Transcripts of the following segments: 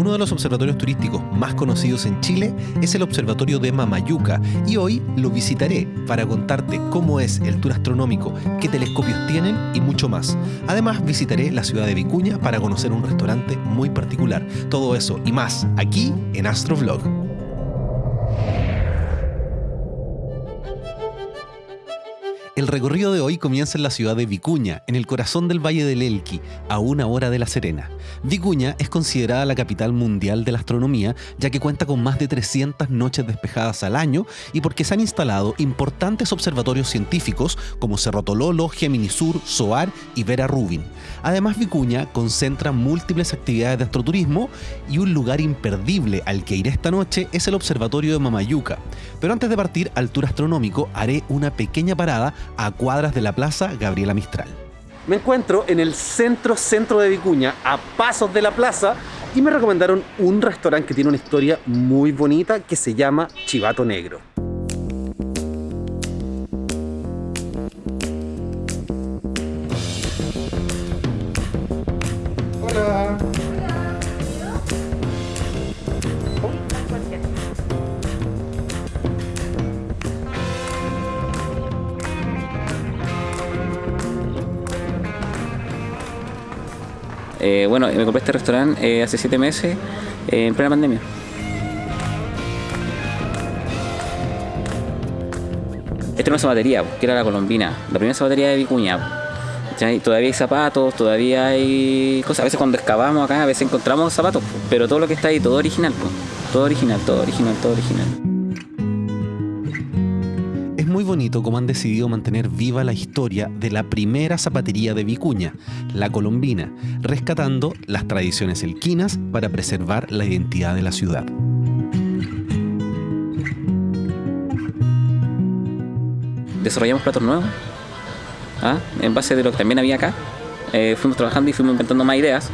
Uno de los observatorios turísticos más conocidos en Chile es el Observatorio de Mamayuca y hoy lo visitaré para contarte cómo es el tour astronómico, qué telescopios tienen y mucho más. Además visitaré la ciudad de Vicuña para conocer un restaurante muy particular. Todo eso y más aquí en Astrovlog. El recorrido de hoy comienza en la ciudad de Vicuña, en el corazón del Valle del Elqui, a una hora de La Serena. Vicuña es considerada la capital mundial de la astronomía, ya que cuenta con más de 300 noches despejadas al año y porque se han instalado importantes observatorios científicos como Cerro Tololo, Gemini Sur, SOAR y Vera Rubin. Además, Vicuña concentra múltiples actividades de astroturismo y un lugar imperdible al que iré esta noche es el Observatorio de Mamayuca. Pero antes de partir al tour astronómico, haré una pequeña parada a cuadras de la plaza Gabriela Mistral. Me encuentro en el centro centro de Vicuña, a pasos de la plaza, y me recomendaron un restaurante que tiene una historia muy bonita que se llama Chivato Negro. Eh, bueno, me compré este restaurante eh, hace siete meses, eh, en plena pandemia. Esta es una zapatería, que era la colombina, la primera zapatería de Vicuña. Todavía hay zapatos, todavía hay cosas. A veces cuando excavamos acá, a veces encontramos zapatos, pero todo lo que está ahí, todo original, todo original, todo original, todo original bonito cómo han decidido mantener viva la historia de la primera zapatería de Vicuña, la Colombina, rescatando las tradiciones elquinas para preservar la identidad de la ciudad. Desarrollamos platos nuevos, ¿ah? en base de lo que también había acá. Eh, fuimos trabajando y fuimos inventando más ideas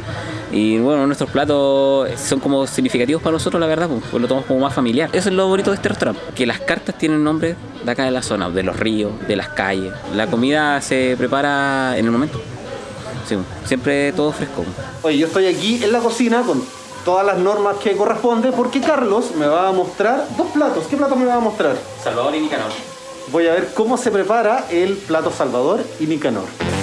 y bueno, nuestros platos son como significativos para nosotros, la verdad, pues lo tomamos como más familiar. Eso es lo bonito de este restaurante, que las cartas tienen nombre de acá de la zona, de los ríos, de las calles. La comida se prepara en el momento. siempre todo fresco. Oye, yo estoy aquí en la cocina con todas las normas que corresponde porque Carlos me va a mostrar dos platos. ¿Qué platos me va a mostrar? Salvador y Nicanor. Voy a ver cómo se prepara el plato Salvador y Nicanor.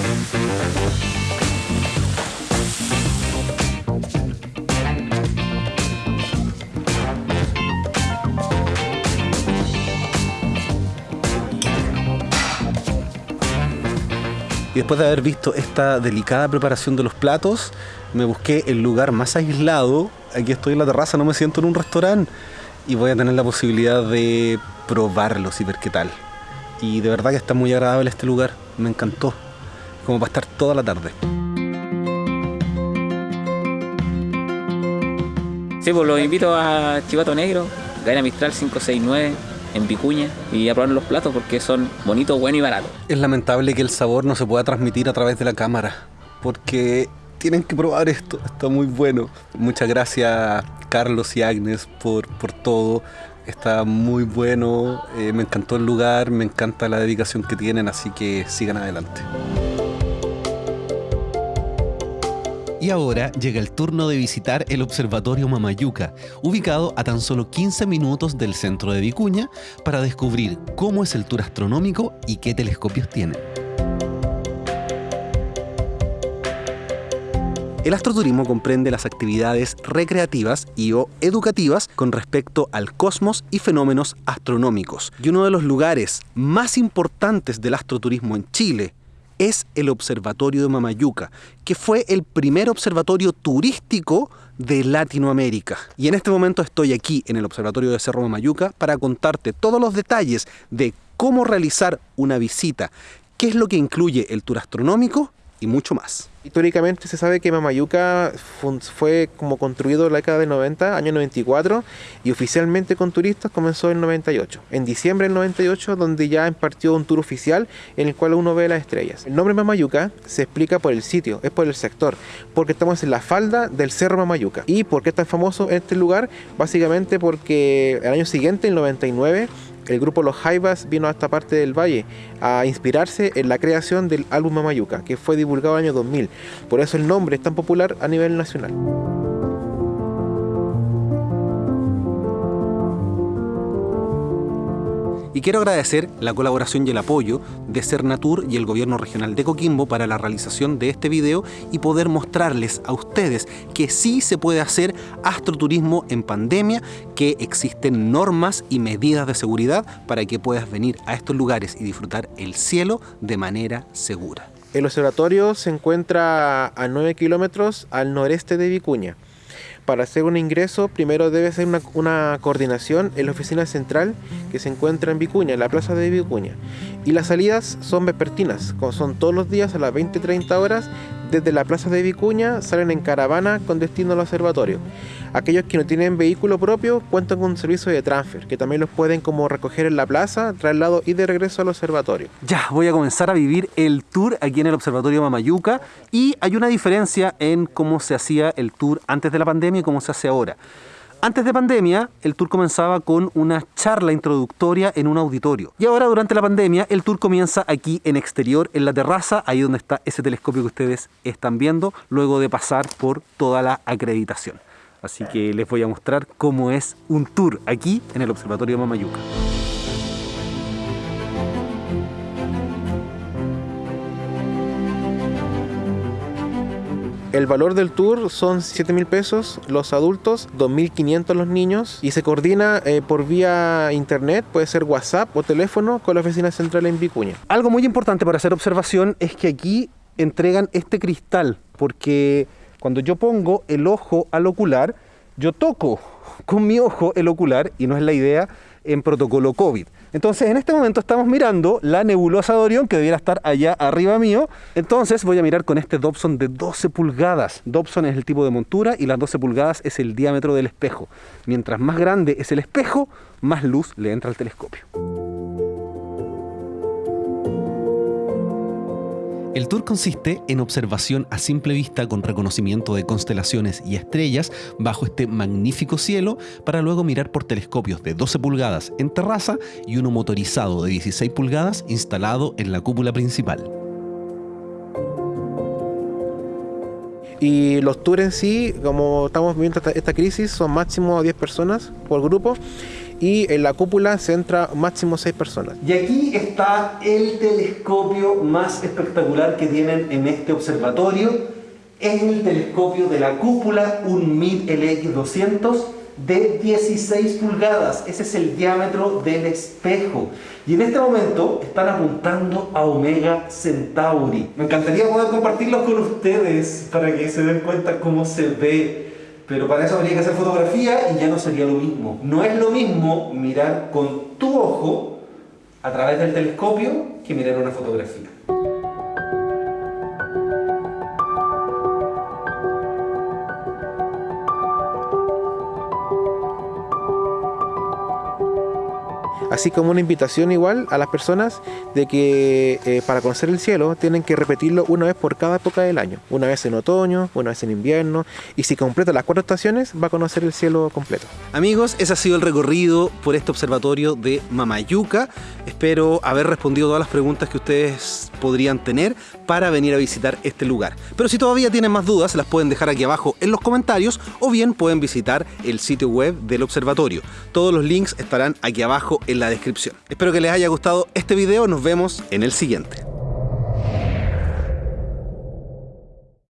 Y después de haber visto esta delicada preparación de los platos, me busqué el lugar más aislado. Aquí estoy en la terraza, no me siento en un restaurante. Y voy a tener la posibilidad de probarlos y ver qué tal. Y de verdad que está muy agradable este lugar. Me encantó. Como para estar toda la tarde. Sí, pues los invito a Chivato Negro, Gaina Mistral 569 en Vicuña y a probar los platos porque son bonitos, buenos y baratos. Es lamentable que el sabor no se pueda transmitir a través de la cámara porque tienen que probar esto, está muy bueno. Muchas gracias Carlos y Agnes por, por todo. Está muy bueno, eh, me encantó el lugar, me encanta la dedicación que tienen, así que sigan adelante. Y ahora llega el turno de visitar el Observatorio Mamayuca, ubicado a tan solo 15 minutos del centro de Vicuña, para descubrir cómo es el tour astronómico y qué telescopios tiene. El astroturismo comprende las actividades recreativas y o educativas con respecto al cosmos y fenómenos astronómicos. Y uno de los lugares más importantes del astroturismo en Chile es el Observatorio de Mamayuca, que fue el primer observatorio turístico de Latinoamérica. Y en este momento estoy aquí en el Observatorio de Cerro Mamayuca para contarte todos los detalles de cómo realizar una visita, qué es lo que incluye el tour astronómico y mucho más. Históricamente se sabe que Mamayuca fue como construido en la década del 90, año 94, y oficialmente con turistas comenzó en 98. En diciembre del 98, donde ya impartió un tour oficial en el cual uno ve las estrellas. El nombre Mamayuca se explica por el sitio, es por el sector, porque estamos en la falda del Cerro Mamayuca. ¿Y por qué es tan famoso este lugar? Básicamente porque el año siguiente, el 99, el grupo Los Jaivas vino a esta parte del valle a inspirarse en la creación del álbum Mamayuca, que fue divulgado en el año 2000. Por eso el nombre es tan popular a nivel nacional. Y quiero agradecer la colaboración y el apoyo de Cernatur y el Gobierno Regional de Coquimbo para la realización de este video y poder mostrarles a ustedes que sí se puede hacer astroturismo en pandemia, que existen normas y medidas de seguridad para que puedas venir a estos lugares y disfrutar el cielo de manera segura. El observatorio se encuentra a 9 kilómetros al noreste de Vicuña para hacer un ingreso primero debe ser una, coordinación en la oficina central que se encuentra en Vicuña, en la plaza de Vicuña. Y las salidas son vespertinas, son todos los días a las 20-30 horas desde la plaza de Vicuña salen en caravana con destino al observatorio. Aquellos que no tienen vehículo propio cuentan con un servicio de transfer, que también los pueden como recoger en la plaza, traslado y de regreso al observatorio. Ya, voy a comenzar a vivir el tour aquí en el observatorio Mamayuca y hay una diferencia en cómo se hacía el tour antes de la pandemia y cómo se hace ahora. Antes de pandemia, el tour comenzaba con una charla introductoria en un auditorio. Y ahora, durante la pandemia, el tour comienza aquí en exterior, en la terraza, ahí donde está ese telescopio que ustedes están viendo, luego de pasar por toda la acreditación. Así que les voy a mostrar cómo es un tour aquí en el Observatorio Mamayuca. El valor del tour son 7 mil pesos los adultos, 2.500 los niños y se coordina eh, por vía internet, puede ser WhatsApp o teléfono con la oficina central en Vicuña. Algo muy importante para hacer observación es que aquí entregan este cristal porque cuando yo pongo el ojo al ocular, yo toco con mi ojo el ocular y no es la idea en protocolo COVID. Entonces, en este momento estamos mirando la nebulosa de Orión, que debiera estar allá arriba mío. Entonces, voy a mirar con este Dobson de 12 pulgadas. Dobson es el tipo de montura y las 12 pulgadas es el diámetro del espejo. Mientras más grande es el espejo, más luz le entra al telescopio. El tour consiste en observación a simple vista con reconocimiento de constelaciones y estrellas bajo este magnífico cielo para luego mirar por telescopios de 12 pulgadas en terraza y uno motorizado de 16 pulgadas instalado en la cúpula principal. Y los tours en sí, como estamos viendo esta, crisis, son máximo 10 personas por grupo y en la cúpula se entra máximo 6 personas. Y aquí está el telescopio más espectacular que tienen en este observatorio. Es el telescopio de la cúpula, un MID LX200 de 16 pulgadas. Ese es el diámetro del espejo. Y en este momento están apuntando a Omega Centauri. Me encantaría poder compartirlos con ustedes para que se den cuenta cómo se ve pero para eso habría que hacer fotografía y ya no sería lo mismo. No es lo mismo mirar con tu ojo a través del telescopio que mirar una fotografía. Así como una invitación igual a las personas de que eh, para conocer el cielo tienen que repetirlo una vez por cada época del año, una vez en otoño, una vez en invierno, y si completa las cuatro estaciones va a conocer el cielo completo. Amigos, ese ha sido el recorrido por este observatorio de Mamayuca. Espero haber respondido todas las preguntas que ustedes podrían tener para venir a visitar este lugar. Pero si todavía tienen más dudas, las pueden dejar aquí abajo en los comentarios o bien pueden visitar el sitio web del observatorio. Todos los links estarán aquí abajo en descripción. Espero que les haya gustado este video, nos vemos en el siguiente.